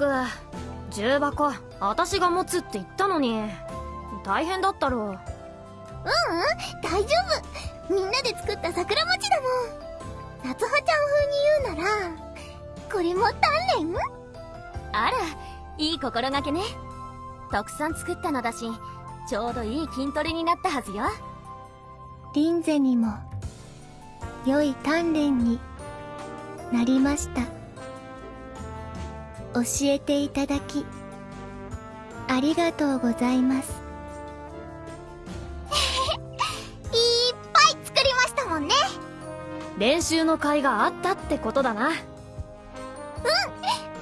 く重箱私が持つって言ったのに。大変だったろ。ううんうん大丈夫。みんなで作った桜餅だもん。夏葉ちゃん風に言うならこれも鍛錬？あらいい心がけね。たくさん作ったのだしちょうどいい筋トレになったはずよ。リンゼにも良い鍛錬になりました教えていただきありがとうございます。いっぱい作りましたもんね。練習の甲斐があったってことだな。うん。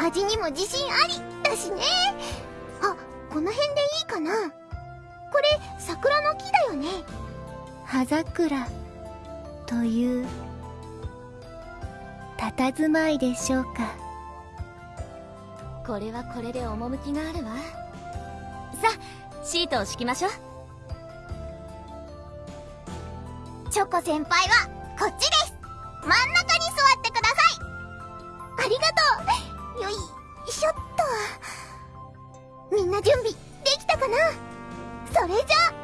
味にも自信ありだしね。あこの辺でいいかな。これ桜の木だよね。葉桜という佇まいでしょうかこれはこれで趣があるわ。さあシートを敷きましょう。チョコ先輩はこっちです。真ん中に座ってください。ありがとう。よいしょっと。みんな準備できたかな？それじゃあ。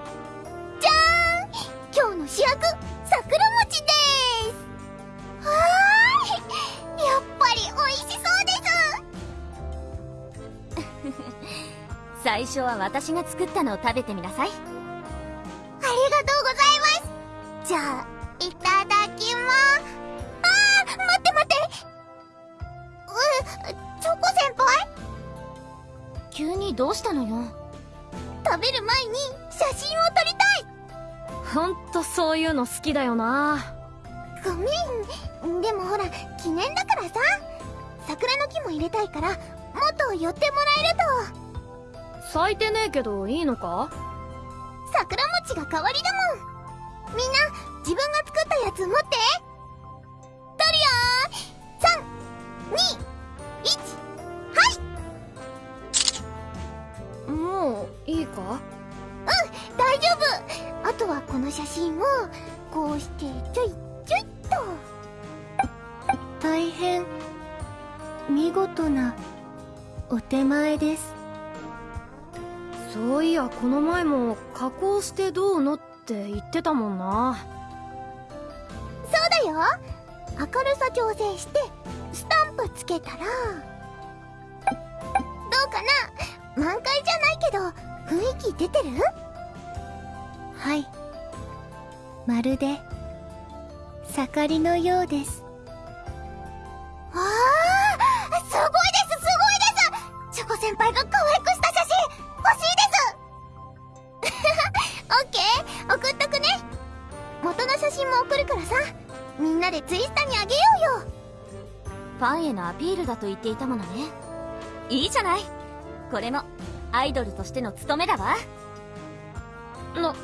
最初は私が作ったのを食べてみなさい。ありがとうございます。じゃあいただきます。あー待って待って。うチョコ先輩？急にどうしたのよ。食べる前に写真を撮りたい。ほんとそういうの好きだよな。ごめん。でもほら記念だからさ。桜の木も入れたいからもっと寄ってもらえると咲いてねえけどいいのか？桜餅が代わりだもん。みんな自分が作ったやつ持って。撮るよ321はい。もういいか？うん大丈夫。あとはこの写真をこうしてちょいちょいっと。大変。見事なお手前ですそういやこの前も加工してどうのって言ってたもんな。そうだよ。明るさ調整してスタンプつけたらどうかな？満開じゃないけど雰囲気出てる？はい。まるで盛りのようです。ああすごいですすごいです！チョコ先輩が可送っとくね。元の写真も送るからさ。みんなでツイスタにあげようよ。ファンへのアピールだと言っていたものね。いいじゃない。これもアイドルとしての務めだわ。な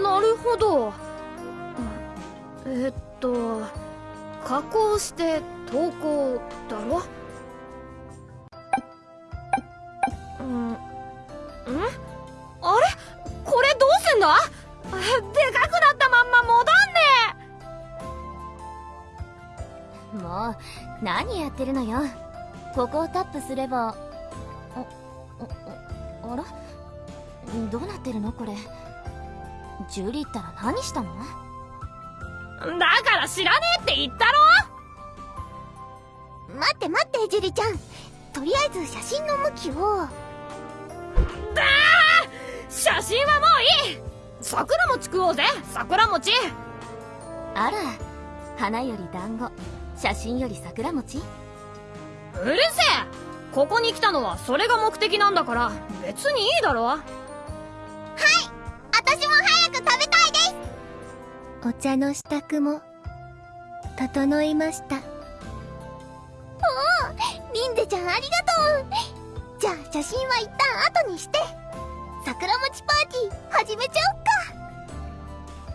なるほど。えっと加工して投稿だろ？うんでかくなったまんま戻んねもう何やってるのよ。ここをタップすれば。あああら？どうなってるの？これ。ジュリったら何したの？だから知らねえって言ったろ！待って待ってジュリちゃん。とりあえず写真の向きを。だ写真はもういい桜餅食おうぜ。桜餅。あら花より団子。写真より桜餅？うるせえ。ここに来たのはそれが目的なんだから別にいいだろ。はい。私も早く食べたいです。お茶の支度も整いました。おおリンデちゃんありがとう。じゃあ写真は一旦後にして桜餅パーティー始めちゃ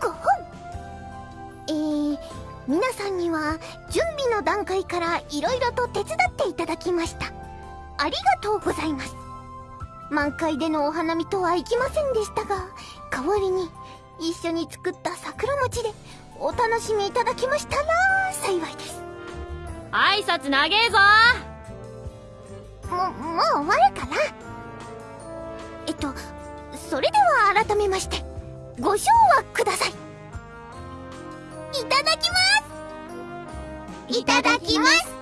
おっか5本えー、皆さんには準備の段階から色々と手伝っていただきました。ありがとうございます。満開でのお花見とはいきませんでしたが代わりに一緒に作った桜餅でお楽しみいただきましたら幸いです。挨拶長えぞももう終わるから。えっとそれでは改めましてご賞はください。いただきます。いただきます。